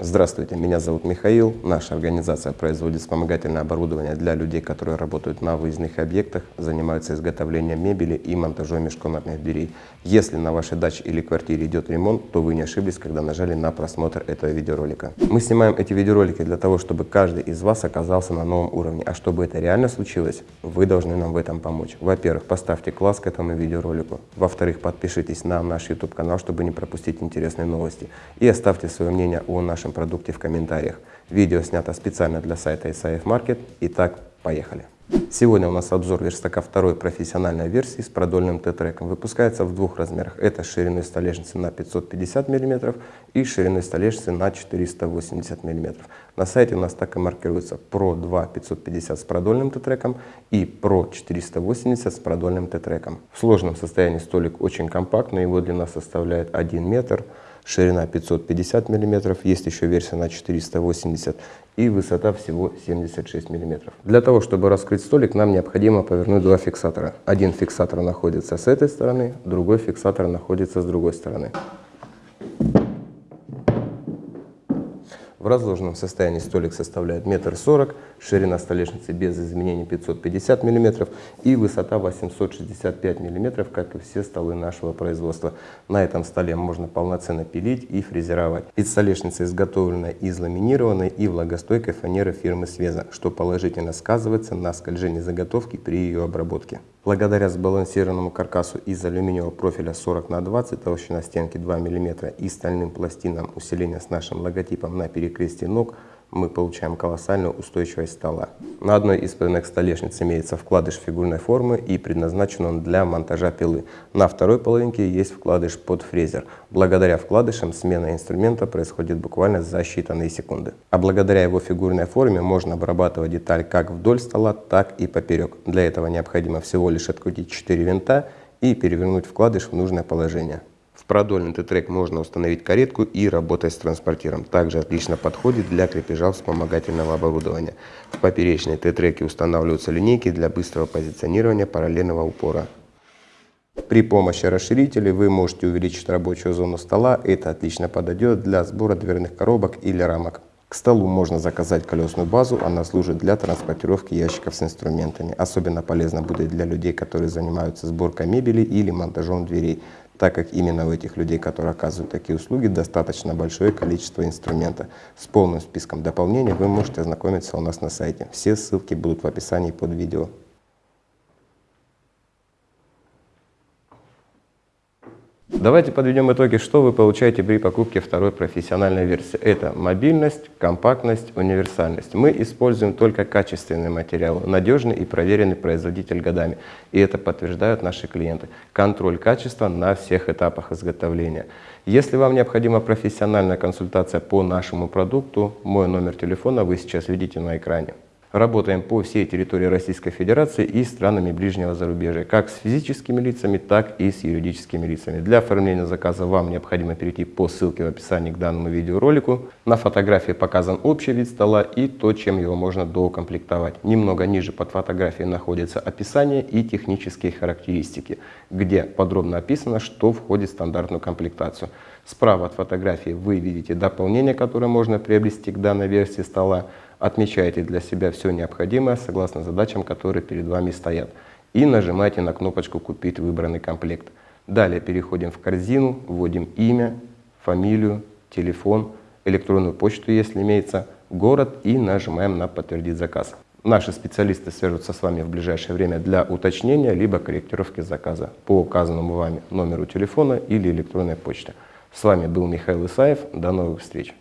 Здравствуйте, меня зовут Михаил. Наша организация производит вспомогательное оборудование для людей, которые работают на выездных объектах, занимаются изготовлением мебели и монтажом межкомнатных дверей. Если на вашей даче или квартире идет ремонт, то вы не ошиблись, когда нажали на просмотр этого видеоролика. Мы снимаем эти видеоролики для того, чтобы каждый из вас оказался на новом уровне. А чтобы это реально случилось, вы должны нам в этом помочь. Во-первых, поставьте класс к этому видеоролику. Во-вторых, подпишитесь на наш YouTube канал, чтобы не пропустить интересные новости. И оставьте свое мнение о нашем нашем продукте в комментариях. Видео снято специально для сайта ISAF Market. Итак, поехали! Сегодня у нас обзор верстака второй профессиональной версии с продольным Т-треком. Выпускается в двух размерах. Это шириной столешницы на 550 мм и шириной столешницы на 480 мм. На сайте у нас так и маркируется Pro 2 550 с продольным Т-треком и Pro 480 с продольным Т-треком. В сложном состоянии столик очень компактный, его длина составляет 1 метр ширина 550 мм, есть еще версия на 480 и высота всего 76 мм. Для того, чтобы раскрыть столик, нам необходимо повернуть два фиксатора. Один фиксатор находится с этой стороны, другой фиксатор находится с другой стороны. В разложенном состоянии столик составляет метр сорок, ширина столешницы без изменений 550 мм и высота 865 мм, как и все столы нашего производства. На этом столе можно полноценно пилить и фрезеровать. Ведь столешница изготовлена из ламинированной и влагостойкой фанеры фирмы Свеза, что положительно сказывается на скольжении заготовки при ее обработке. Благодаря сбалансированному каркасу из алюминиевого профиля 40 на 20, толщина стенки 2 мм и стальным пластинам усиления с нашим логотипом на перекрестии ног – мы получаем колоссальную устойчивость стола. На одной из половинок столешниц имеется вкладыш фигурной формы и предназначен он для монтажа пилы. На второй половинке есть вкладыш под фрезер. Благодаря вкладышам смена инструмента происходит буквально за считанные секунды. А благодаря его фигурной форме можно обрабатывать деталь как вдоль стола, так и поперек. Для этого необходимо всего лишь открутить 4 винта и перевернуть вкладыш в нужное положение. В продольный Т-трек можно установить каретку и работать с транспортером. Также отлично подходит для крепежа вспомогательного оборудования. В поперечной Т-треке устанавливаются линейки для быстрого позиционирования параллельного упора. При помощи расширителей вы можете увеличить рабочую зону стола. Это отлично подойдет для сбора дверных коробок или рамок. К столу можно заказать колесную базу, она служит для транспортировки ящиков с инструментами. Особенно полезно будет для людей, которые занимаются сборкой мебели или монтажом дверей так как именно у этих людей, которые оказывают такие услуги, достаточно большое количество инструмента. С полным списком дополнений вы можете ознакомиться у нас на сайте. Все ссылки будут в описании под видео. Давайте подведем итоги, что вы получаете при покупке второй профессиональной версии. Это мобильность, компактность, универсальность. Мы используем только качественные материалы, надежный и проверенный производитель годами. И это подтверждают наши клиенты. Контроль качества на всех этапах изготовления. Если вам необходима профессиональная консультация по нашему продукту, мой номер телефона вы сейчас видите на экране. Работаем по всей территории Российской Федерации и странами ближнего зарубежья, как с физическими лицами, так и с юридическими лицами. Для оформления заказа вам необходимо перейти по ссылке в описании к данному видеоролику. На фотографии показан общий вид стола и то, чем его можно доукомплектовать. Немного ниже под фотографией находится описание и технические характеристики, где подробно описано, что входит в стандартную комплектацию. Справа от фотографии вы видите дополнение, которое можно приобрести к данной версии стола. Отмечайте для себя все необходимое согласно задачам, которые перед вами стоят. И нажимайте на кнопочку «Купить выбранный комплект». Далее переходим в корзину, вводим имя, фамилию, телефон, электронную почту, если имеется, город и нажимаем на «Подтвердить заказ». Наши специалисты свяжутся с вами в ближайшее время для уточнения либо корректировки заказа по указанному вами номеру телефона или электронной почты. С вами был Михаил Исаев. До новых встреч!